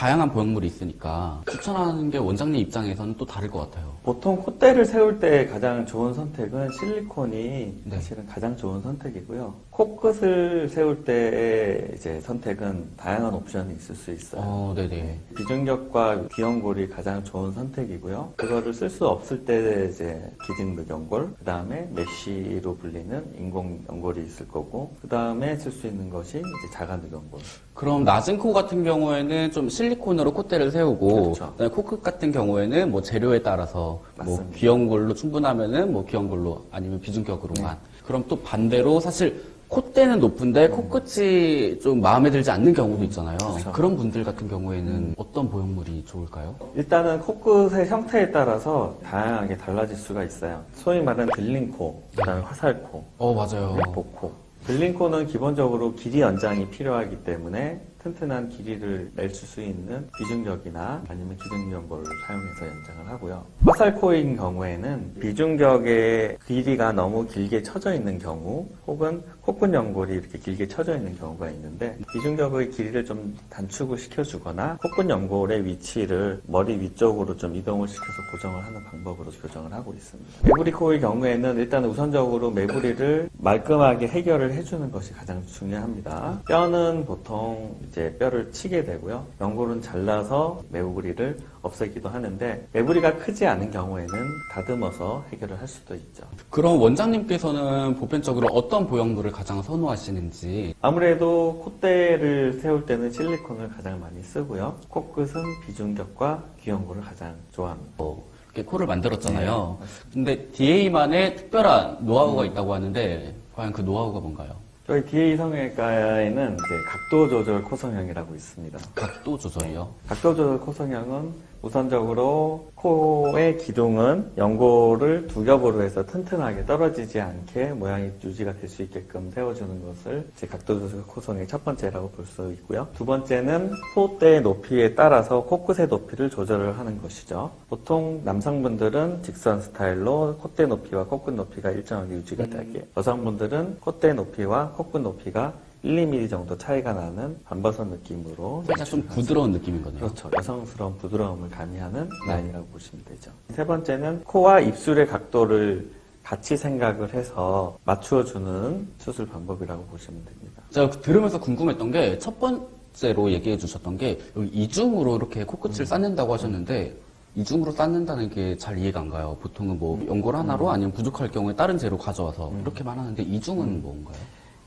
다양한 보형물이 있으니까 추천하는 게 원장님 입장에서는 또 다를 것 같아요. 보통 콧대를 세울 때 가장 좋은 선택은 실리콘이 네. 사실은 가장 좋은 선택이고요. 코끝을 세울 때의 이제 선택은 다양한 옵션이 있을 수 있어요. 어, 네네. 비중격과 귀연골이 가장 좋은 선택이고요. 그거를 쓸 수 없을 때 이제 기증 연골, 그 다음에 메쉬로 불리는 인공 연골이 있을 거고, 그 다음에 쓸 수 있는 것이 이제 자가 늑연골. 그럼 낮은 코 같은 경우에는 좀 실리 콘으로 콧대를 세우고 그렇죠. 그다음에 코끝 같은 경우에는 뭐 재료에 따라서 뭐 맞습니다. 귀여운 걸로 충분하면은 뭐 귀여운 걸로 아니면 비중격으로만 그럼 또 반대로 사실 콧대는 높은데 코끝이 좀 마음에 들지 않는 경우도 있잖아요. 그렇죠. 그런 분들 같은 경우에는 어떤 보형물이 좋을까요? 일단은 코끝의 형태에 따라서 다양하게 달라질 수가 있어요. 소위 말하는 들린코, 그 다음에 화살코, 어 맞아요. 복코. 들린코는 기본적으로 길이 연장이 필요하기 때문에 튼튼한 길이를 낼수 있는 비중격이나 아니면 기둥연골을 사용해서 연장을 하고요. 화살코인 경우에는 비중격의 길이가 너무 길게 쳐져 있는 경우 혹은 코끝 연골이 이렇게 길게 쳐져 있는 경우가 있는데 비중격의 길이를 좀 단축을 시켜주거나 코끝 연골의 위치를 머리 위쪽으로 좀 이동을 시켜서 고정을 하는 방법으로 교정을 하고 있습니다. 메부리코의 경우에는 일단 우선적으로 메부리를 말끔하게 해결을 해주는 것이 가장 중요합니다. 뼈는 보통 이제 뼈를 치게 되고요. 연골은 잘라서 메부리를 없애기도 하는데 메부리가 크지 않은 경우에는 다듬어서 해결을 할 수도 있죠. 그럼 원장님께서는 보편적으로 어떤 보형물을 가장 선호하시는지 아무래도 콧대를 세울 때는 실리콘을 가장 많이 쓰고요. 코끝은 비중격과 귀연골을 가장 좋아합니다. 뭐 이렇게 코를 만들었잖아요. 근데 DA만의 특별한 노하우가 있다고 하는데 과연 그 노하우가 뭔가요? 저희 DA 성형외과에는 이제 각도 조절 코성형이라고 있습니다. 각도 조절이요. 각도 조절 코성형은 우선적으로 코의 기둥은 연골을 두 겹으로 해서 튼튼하게 떨어지지 않게 모양이 유지가 될 수 있게끔 세워주는 것을 이제 각도 조절 코성의 첫 번째라고 볼 수 있고요. 두 번째는 콧대 높이에 따라서 코끝의 높이를 조절을 하는 것이죠. 보통 남성분들은 직선 스타일로 콧대 높이와 코끝 높이가 일정하게 유지가 되게 여성분들은 콧대 높이와 코끝 높이가 1, 2mm 정도 차이가 나는 반버섯 느낌으로 살짝 좀 부드러운 느낌인 거네요. 그렇죠. 여성스러운 부드러움을 가미하는 라인이라고 보시면 되죠. 세 번째는 코와 입술의 각도를 같이 생각을 해서 맞추어주는 수술 방법이라고 보시면 됩니다. 제가 들으면서 궁금했던 게 첫 번째로 얘기해 주셨던 게 여기 이중으로 이렇게 코끝을 쌓는다고 하셨는데 이중으로 쌓는다는 게 잘 이해가 안 가요. 보통은 뭐 연골 하나로 아니면 부족할 경우에 다른 재료 가져와서 이렇게만 하는데 이중은 뭔가요?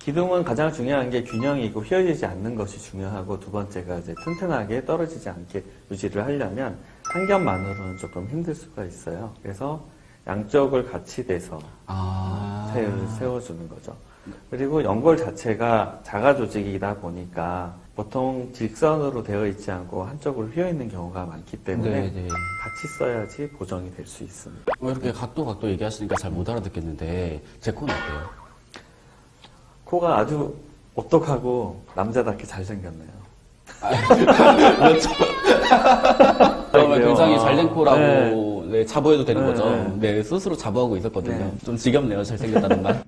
기둥은 가장 중요한 게 균형이고 휘어지지 않는 것이 중요하고 두 번째가 이제 튼튼하게 떨어지지 않게 유지를 하려면 한 겹만으로는 조금 힘들 수가 있어요. 그래서 양쪽을 같이 대서 아, 세워주는 거죠. 그리고 연골 자체가 자가 조직이다 보니까 보통 직선으로 되어 있지 않고 한쪽으로 휘어 있는 경우가 많기 때문에 네네. 같이 써야지 보정이 될 수 있습니다. 뭐 이렇게 각도 각도 얘기하시니까 잘 못 알아듣겠는데 제 코는 어때요? 코가 아주 오똑하고 남자답게 잘생겼네요. 그렇죠. 그래요? 굉장히 잘된 아, 코라고 네, 자부해도 되는 네, 거죠. 네. 네, 스스로 자부하고 있었거든요. 네. 좀 지겹네요, 잘생겼다는 말.